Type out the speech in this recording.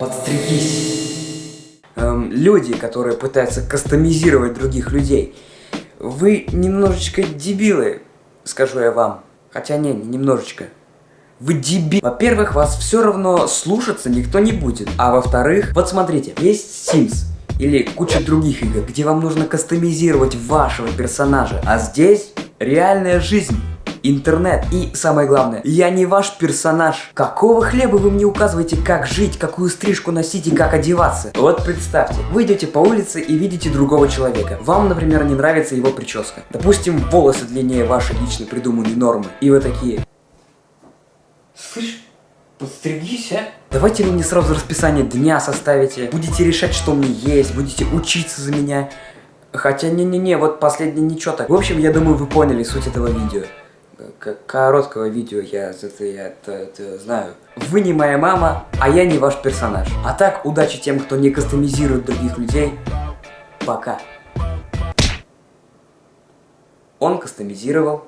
Подстригись. Эм, люди, которые пытаются кастомизировать других людей. Вы немножечко дебилы, скажу я вам. Хотя не, не немножечко. Вы дебил. Во-первых, вас все равно слушаться никто не будет. А во-вторых, вот смотрите, есть Sims или куча других игр, где вам нужно кастомизировать вашего персонажа. А здесь реальная жизнь интернет. И самое главное, я не ваш персонаж. Какого хлеба вы мне указываете, как жить, какую стрижку носить и как одеваться? Вот представьте, вы идете по улице и видите другого человека. Вам, например, не нравится его прическа. Допустим, волосы длиннее вашей лично придуманной нормы. И вы такие... Слышь, подстригись, а? Давайте вы мне сразу расписание дня составите. Будете решать, что мне есть, будете учиться за меня. Хотя, не-не-не, вот последнее ничего так. В общем, я думаю, вы поняли суть этого видео короткого видео я это, я это, это знаю. Вы не моя мама, а я не ваш персонаж. А так, удачи тем, кто не кастомизирует других людей. Пока. Он кастомизировал.